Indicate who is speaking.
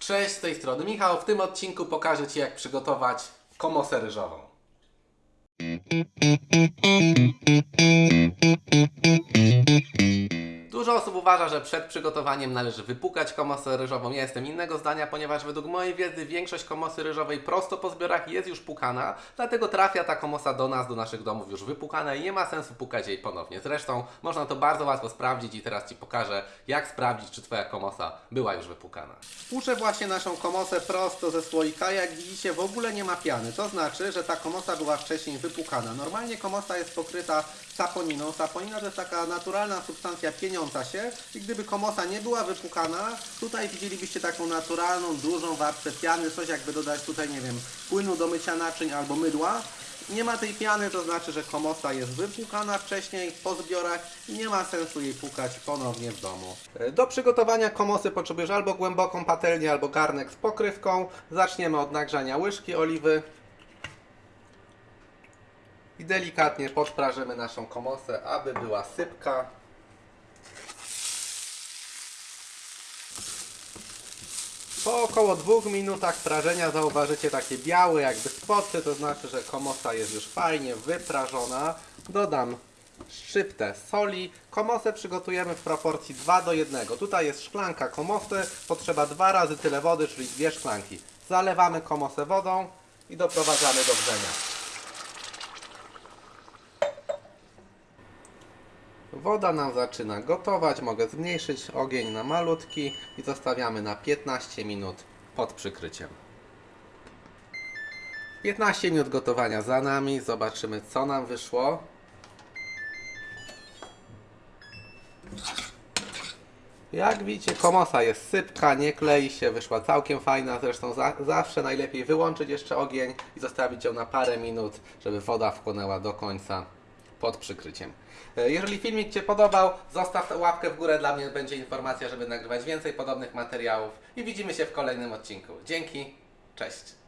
Speaker 1: Cześć, z tej strony Michał. W tym odcinku pokażę Ci jak przygotować komosę ryżową. Dużo osób uważa, że przed przygotowaniem należy wypukać komosę ryżową. Ja jestem innego zdania, ponieważ według mojej wiedzy większość komosy ryżowej prosto po zbiorach jest już pukana, dlatego trafia ta komosa do nas, do naszych domów już wypukana i nie ma sensu pukać jej ponownie. Zresztą można to bardzo łatwo sprawdzić i teraz Ci pokażę, jak sprawdzić, czy Twoja komosa była już wypukana. Puszę właśnie naszą komosę prosto ze słoika. Jak widzicie, w ogóle nie ma piany. To znaczy, że ta komosa była wcześniej wypukana. Normalnie komosa jest pokryta saponiną. Saponina to jest taka naturalna substancja pieniąca się i gdyby komosa nie była wypukana, tutaj widzielibyście taką naturalną, dużą warstwę piany, coś jakby dodać tutaj, nie wiem, płynu do mycia naczyń albo mydła. Nie ma tej piany, to znaczy, że komosa jest wypłukana wcześniej po zbiorach i nie ma sensu jej pukać ponownie w domu. Do przygotowania komosy potrzebujesz albo głęboką patelnię, albo garnek z pokrywką. Zaczniemy od nagrzania łyżki oliwy. I delikatnie podprażymy naszą komosę, aby była sypka. Po około dwóch minutach prażenia zauważycie takie białe jakby spoty, to znaczy, że komosa jest już fajnie wyprażona. Dodam szczyptę soli. Komosę przygotujemy w proporcji 2 do 1. Tutaj jest szklanka komosy, potrzeba dwa razy tyle wody, czyli dwie szklanki. Zalewamy komosę wodą i doprowadzamy do wrzenia. Woda nam zaczyna gotować, mogę zmniejszyć ogień na malutki i zostawiamy na 15 minut pod przykryciem. 15 minut gotowania za nami, zobaczymy co nam wyszło. Jak widzicie, komosa jest sypka, nie klei się, wyszła całkiem fajna. Zresztą za, zawsze najlepiej wyłączyć jeszcze ogień i zostawić ją na parę minut, żeby woda wchłonęła do końca pod przykryciem. E, Jeżeli filmik Cię podobał, zostaw łapkę w górę, dla mnie będzie informacja, żeby nagrywać więcej podobnych materiałów i widzimy się w kolejnym odcinku. Dzięki, cześć!